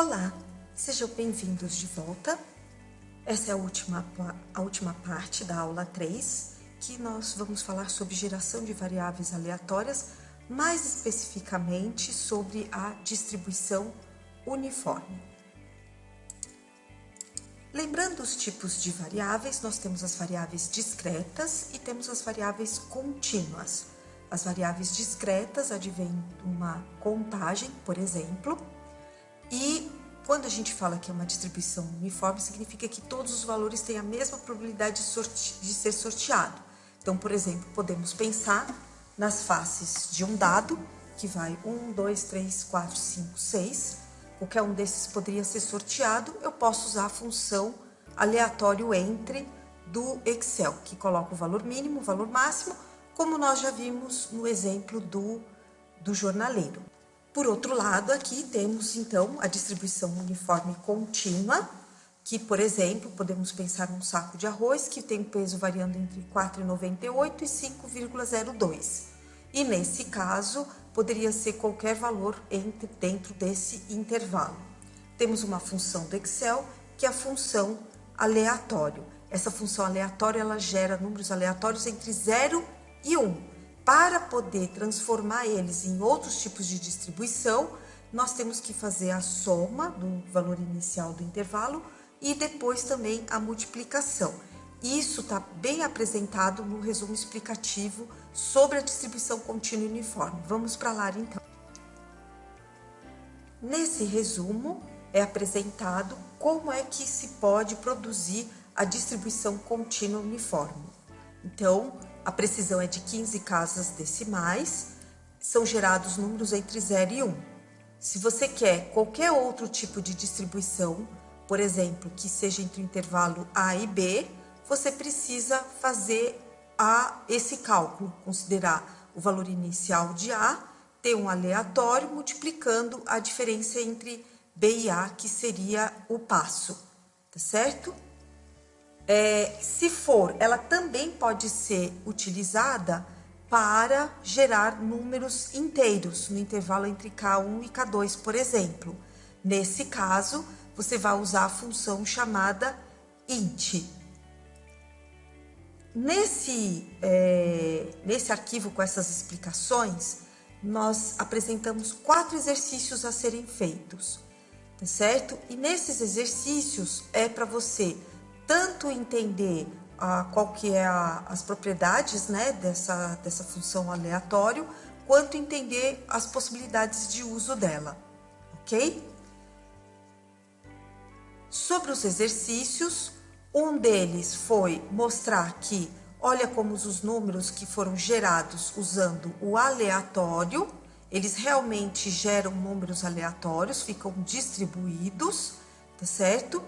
Olá, sejam bem-vindos de volta. Essa é a última, a última parte da aula 3, que nós vamos falar sobre geração de variáveis aleatórias, mais especificamente sobre a distribuição uniforme. Lembrando os tipos de variáveis, nós temos as variáveis discretas e temos as variáveis contínuas. As variáveis discretas advêm de uma contagem, por exemplo, e quando a gente fala que é uma distribuição uniforme, significa que todos os valores têm a mesma probabilidade de, de ser sorteado. Então, por exemplo, podemos pensar nas faces de um dado, que vai 1, 2, 3, 4, 5, 6. Qualquer um desses poderia ser sorteado. Eu posso usar a função aleatório entre do Excel, que coloca o valor mínimo, o valor máximo, como nós já vimos no exemplo do, do jornaleiro. Por outro lado, aqui temos então a distribuição uniforme contínua, que, por exemplo, podemos pensar num saco de arroz que tem peso variando entre 4,98 e 5,02. E nesse caso, poderia ser qualquer valor entre, dentro desse intervalo. Temos uma função do Excel, que é a função aleatório. Essa função aleatória, ela gera números aleatórios entre 0 e 1. Para poder transformar eles em outros tipos de distribuição, nós temos que fazer a soma do valor inicial do intervalo e depois também a multiplicação. Isso está bem apresentado no resumo explicativo sobre a distribuição contínua uniforme. Vamos para lá então. Nesse resumo é apresentado como é que se pode produzir a distribuição contínua uniforme. Então, a precisão é de 15 casas decimais, são gerados números entre 0 e 1. Se você quer qualquer outro tipo de distribuição, por exemplo, que seja entre o intervalo A e B, você precisa fazer a, esse cálculo, considerar o valor inicial de A, ter um aleatório multiplicando a diferença entre B e A, que seria o passo, tá certo? É, se for, ela também pode ser utilizada para gerar números inteiros no intervalo entre K1 e K2, por exemplo. Nesse caso, você vai usar a função chamada int. Nesse, é, nesse arquivo com essas explicações, nós apresentamos quatro exercícios a serem feitos, tá certo? E nesses exercícios é para você tanto entender ah, qual que é a, as propriedades né, dessa, dessa função aleatório, quanto entender as possibilidades de uso dela, ok? Sobre os exercícios, um deles foi mostrar que, olha como os números que foram gerados usando o aleatório, eles realmente geram números aleatórios, ficam distribuídos, tá certo?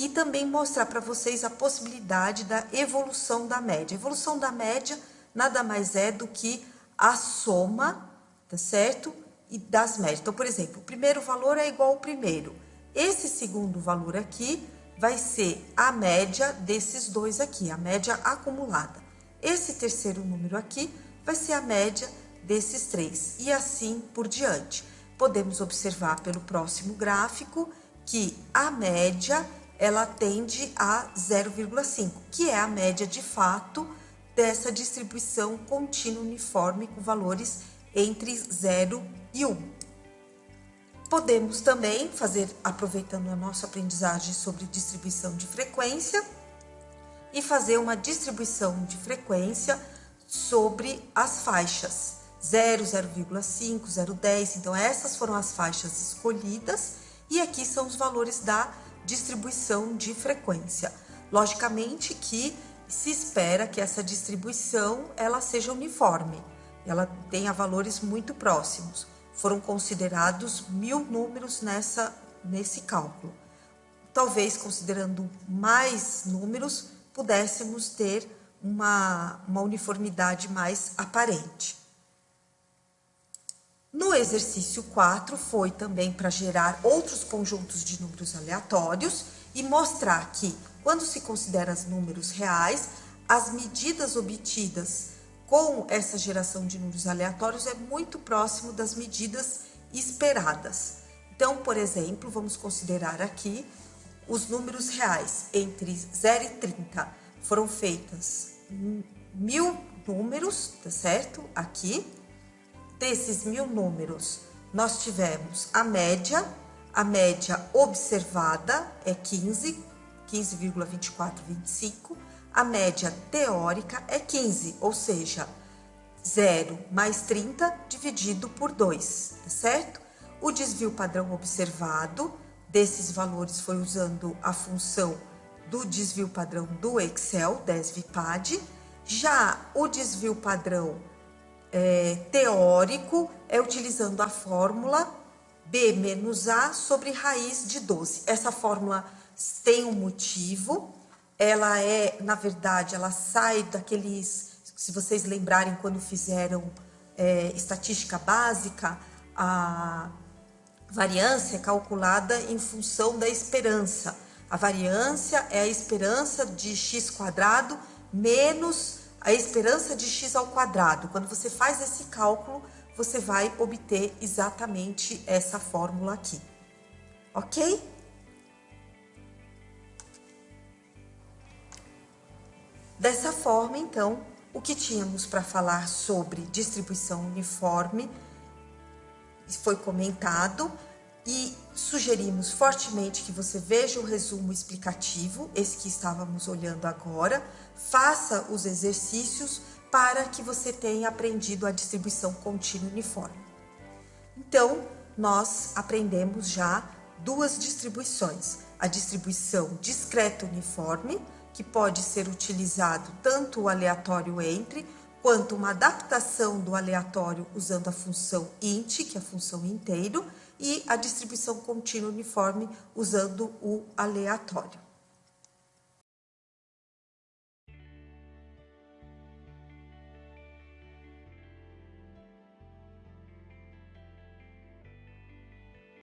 E também mostrar para vocês a possibilidade da evolução da média. A evolução da média nada mais é do que a soma, tá certo? E das médias. Então, por exemplo, o primeiro valor é igual ao primeiro. Esse segundo valor aqui vai ser a média desses dois aqui, a média acumulada. Esse terceiro número aqui vai ser a média desses três e assim por diante. Podemos observar pelo próximo gráfico que a média ela tende a 0,5, que é a média de fato dessa distribuição contínua uniforme com valores entre 0 e 1. Podemos também fazer, aproveitando a nossa aprendizagem sobre distribuição de frequência, e fazer uma distribuição de frequência sobre as faixas 0, 0,5, 0,10. Então, essas foram as faixas escolhidas e aqui são os valores da distribuição de frequência. Logicamente que se espera que essa distribuição ela seja uniforme, ela tenha valores muito próximos. Foram considerados mil números nessa, nesse cálculo. Talvez, considerando mais números, pudéssemos ter uma, uma uniformidade mais aparente. No exercício 4 foi também para gerar outros conjuntos de números aleatórios e mostrar que, quando se considera os números reais, as medidas obtidas com essa geração de números aleatórios é muito próximo das medidas esperadas. Então, por exemplo, vamos considerar aqui os números reais entre 0 e 30. Foram feitas mil números, tá certo? Aqui. Desses mil números, nós tivemos a média, a média observada é 15, 15,2425. A média teórica é 15, ou seja, 0 mais 30 dividido por 2, tá certo? O desvio padrão observado desses valores foi usando a função do desvio padrão do Excel, DESVPAD. Já o desvio padrão é, teórico é utilizando a fórmula B menos A sobre raiz de 12. Essa fórmula tem um motivo, ela é, na verdade, ela sai daqueles, se vocês lembrarem quando fizeram é, estatística básica, a variância é calculada em função da esperança. A variância é a esperança de x quadrado menos a esperança de x ao quadrado. Quando você faz esse cálculo, você vai obter exatamente essa fórmula aqui. Ok? Dessa forma, então, o que tínhamos para falar sobre distribuição uniforme foi comentado e sugerimos fortemente que você veja o resumo explicativo, esse que estávamos olhando agora, faça os exercícios para que você tenha aprendido a distribuição contínua uniforme. Então, nós aprendemos já duas distribuições, a distribuição discreta uniforme, que pode ser utilizado tanto o aleatório entre, quanto uma adaptação do aleatório usando a função int, que é a função inteiro, e a distribuição contínua uniforme usando o aleatório.